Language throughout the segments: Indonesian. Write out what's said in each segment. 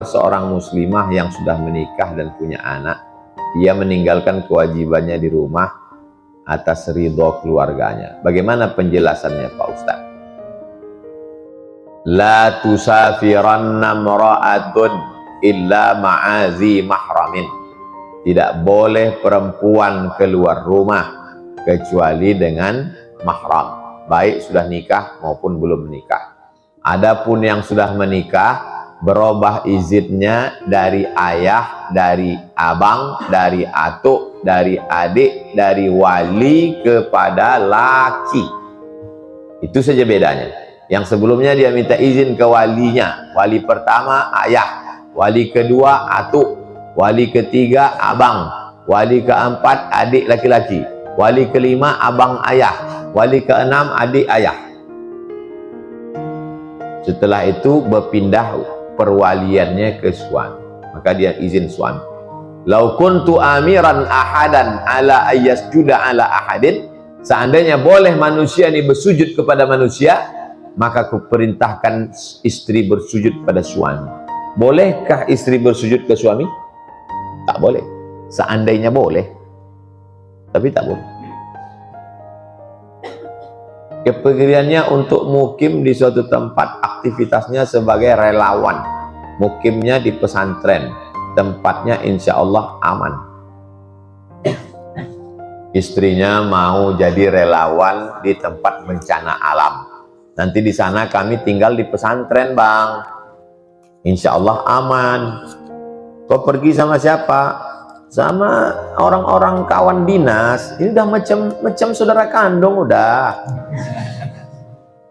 seorang muslimah yang sudah menikah dan punya anak, ia meninggalkan kewajibannya di rumah atas ridho keluarganya. Bagaimana penjelasannya Pak Ustaz? La tusafiranna mra'atun illa ma'azi mahramin. Tidak boleh perempuan keluar rumah kecuali dengan mahram. Baik sudah nikah maupun belum menikah. Adapun yang sudah menikah berubah izinnya dari ayah, dari abang, dari atuk, dari adik, dari wali kepada laki. Itu saja bedanya. Yang sebelumnya dia minta izin ke walinya. Wali pertama ayah, wali kedua atuk, wali ketiga abang, wali keempat adik laki-laki, wali kelima abang ayah, wali keenam adik ayah. Setelah itu berpindah perwaliannya ke suami. Maka dia izin suami. Lau kuntu amiran ahadan ala ayyasjuda ala ahadin. Seandainya boleh manusia ini bersujud kepada manusia maka kuperintahkan istri bersujud pada suami. Bolehkah istri bersujud ke suami? Tak boleh. Seandainya boleh tapi tak boleh. Kepergiannya untuk mukim di suatu tempat aktivitasnya sebagai relawan. Mukimnya di pesantren. Tempatnya insya Allah aman. Istrinya mau jadi relawan di tempat bencana alam. Nanti di sana kami tinggal di pesantren bang. Insya Allah aman. Kau pergi sama siapa? sama orang-orang kawan dinas ini udah macam macam saudara kandung udah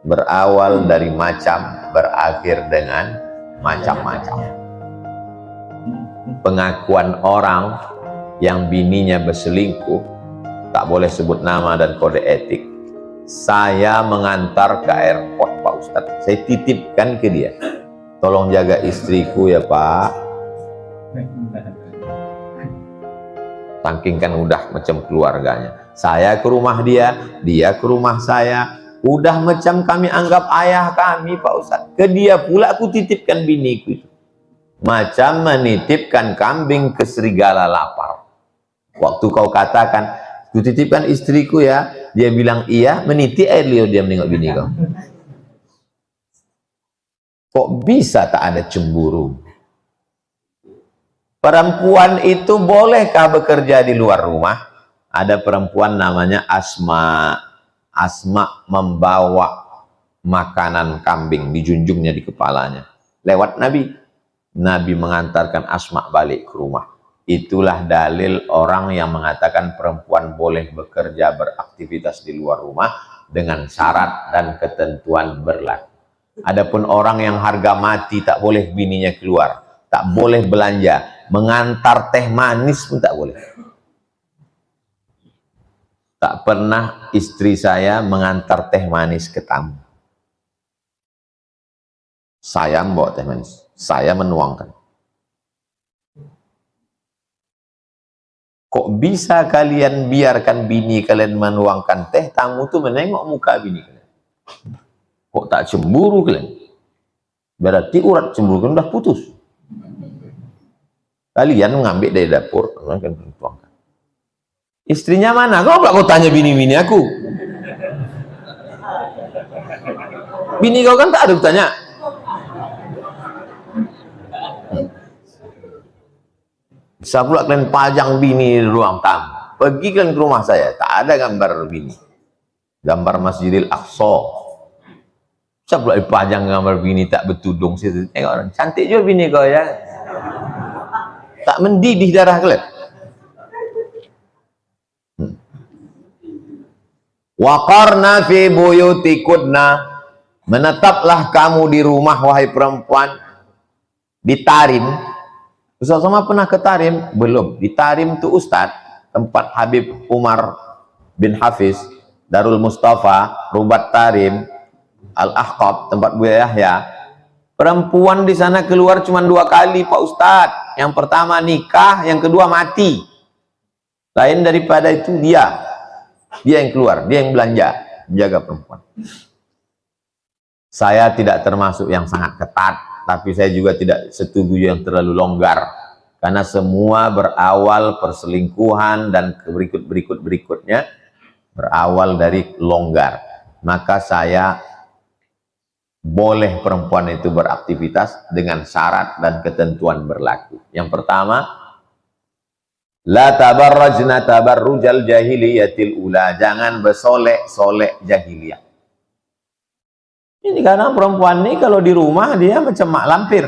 berawal dari macam berakhir dengan macam-macam. Pengakuan orang yang bininya berselingkuh tak boleh sebut nama dan kode etik. Saya mengantar ke airport Pak Ustadz saya titipkan ke dia. Tolong jaga istriku ya Pak. Saking kan udah macam keluarganya. Saya ke rumah dia dia ke rumah saya udah macam kami anggap ayah kami Pak Ustaz ke dia pula aku titipkan biniku macam menitipkan kambing ke serigala lapar. Waktu kau katakan ku titipkan istriku ya dia bilang iya. Meniti air liur dia menengok bini kau. Kok bisa tak ada cemburu? Perempuan itu bolehkah bekerja di luar rumah? Ada perempuan namanya Asma. Asma membawa makanan kambing dijunjungnya di kepalanya. Lewat Nabi. Nabi mengantarkan Asma balik ke rumah. Itulah dalil orang yang mengatakan perempuan boleh bekerja beraktivitas di luar rumah dengan syarat dan ketentuan berlaku. Adapun orang yang harga mati tak boleh bininya keluar, tak boleh belanja, mengantar teh manis pun tak boleh tak pernah istri saya mengantar teh manis ke tamu. Saya membawa teh manis. Saya menuangkan. Kok bisa kalian biarkan bini kalian menuangkan teh tamu tuh menengok muka bini kalian? Kok tak cemburu kalian? Berarti urat cemburu kalian udah putus. Kalian mengambil dari dapur, akan tuangkan. Istrinya mana? Kau pula kau tanya bini-bini aku. Bini kau kan tak ada tanya. Bisa pula kalian pajang bini di ruang tamu. Pergi kalian ke rumah saya, tak ada gambar bini. Gambar Masjidil Aqsa. Bisa pula dipajang gambar bini tak betudung situ. Tengok orang, cantik juga bini kau ya tak mendidih darah kalian waqarna fi buyutikudna menetaplah kamu di rumah wahai perempuan di Tarim Ustaz sama pernah ke Tarim? belum di Tarim itu Ustaz tempat Habib Umar bin Hafiz Darul Mustafa Rubat Tarim Al-Ahqab tempat Buya Yahya Perempuan di sana keluar cuma dua kali Pak Ustadz. Yang pertama nikah, yang kedua mati. Lain daripada itu dia. Dia yang keluar, dia yang belanja. Menjaga perempuan. Saya tidak termasuk yang sangat ketat tapi saya juga tidak setuju yang terlalu longgar karena semua berawal perselingkuhan dan berikut-berikut berikutnya berawal dari longgar maka saya boleh perempuan itu beraktivitas dengan syarat dan ketentuan berlaku yang pertama la tabarrajna tabarrujal jahiliyatil ula jangan bersolek-solek jahiliyah ini karena perempuan ini kalau di rumah dia macam mak lampir.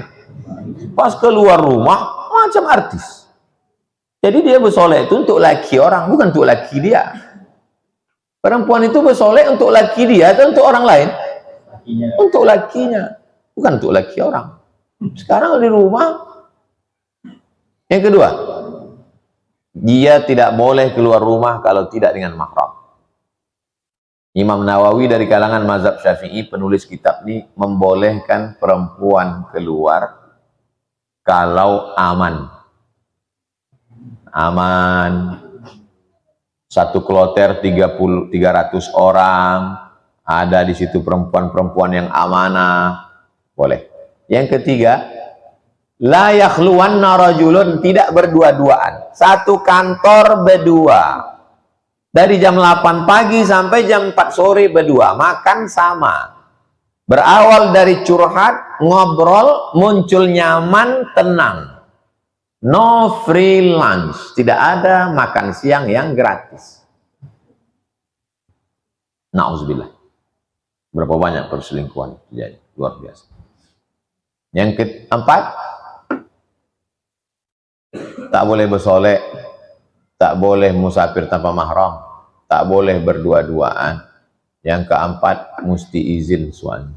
Pas keluar rumah macam artis. Jadi dia bersolek itu untuk laki orang, bukan untuk laki dia. Perempuan itu bersolek untuk laki dia atau untuk orang lain? Lakinya. Untuk lakinya, bukan untuk laki orang. Sekarang di rumah. Yang kedua, dia tidak boleh keluar rumah kalau tidak dengan mahram. Imam Nawawi dari kalangan mazhab syafi'i penulis kitab ini membolehkan perempuan keluar kalau aman. Aman. Satu kloter 30 300 orang. Ada di situ perempuan-perempuan yang amanah. Boleh. Yang ketiga la yakhluwanna tidak berdua-duaan. Satu kantor berdua. Dari jam 8 pagi sampai jam 4 sore berdua. Makan sama. Berawal dari curhat ngobrol muncul nyaman tenang. No free lunch. Tidak ada makan siang yang gratis. Na'udzubillah berapa banyak perselingkuhan? Terjadi luar biasa. Yang keempat tak boleh bersolek tak boleh musafir tanpa mahram, tak boleh berdua-duaan. Yang keempat, mesti izin suami.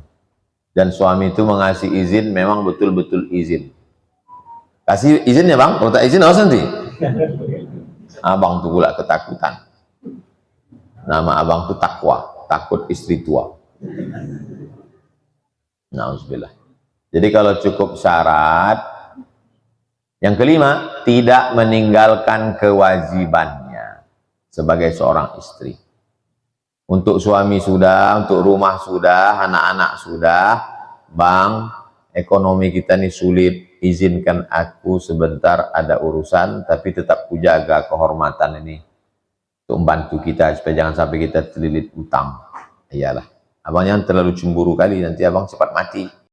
Dan suami itu mengasih izin, memang betul-betul izin. Kasih izinnya bang, kalau tak izin, awas nanti. Abang tuh pula ketakutan. Nama abang tuh takwa, takut istri tua. Nauzubillah. Jadi kalau cukup syarat, yang kelima, tidak meninggalkan kewajibannya sebagai seorang istri. Untuk suami sudah, untuk rumah sudah, anak-anak sudah, bang, ekonomi kita ini sulit, izinkan aku sebentar ada urusan, tapi tetap kujaga kehormatan ini untuk membantu kita supaya jangan sampai kita terlilit utang. Iyalah, abang jangan terlalu cemburu kali, nanti abang cepat mati.